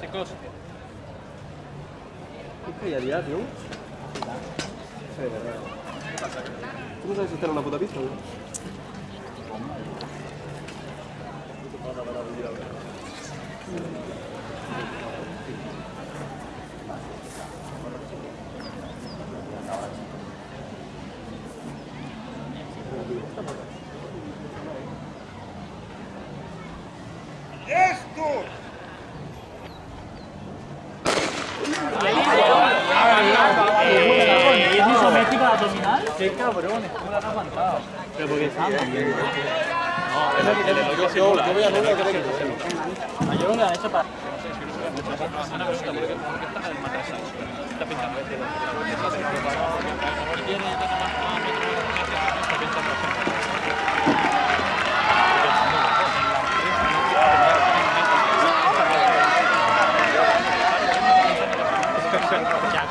Chicos, ¿Qué calladía, tío? Sí, verdad. ¿Tú no sabes está en una puta pista, no? ¡Qué cabrón! ¿Cómo la has aguantado? Pero porque estaba moviendo. No, es que yo, yo voy a que Yo creo que han hecho para... Ya,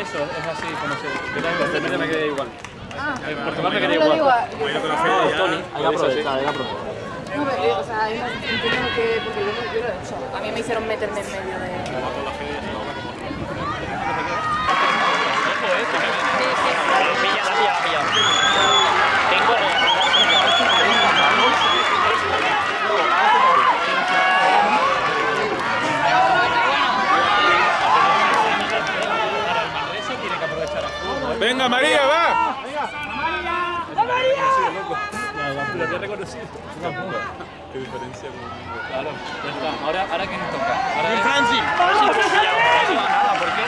Eso, es así como se... Yo me quedé igual. En Portugal me quedé igual. Hay que aprovechar, hay que aprovechar. No, pero, o sea, hay entiendo que porque yo, lo- yo lo he hecho. A mí me hicieron meterme en medio de. Venga María, va. Lo había reconocido. Qué diferencia Claro. Ahora, ahora ¿qué nos toca? Ahora. Franci! A ver si lo pillamos. No se va nada, ¿por qué?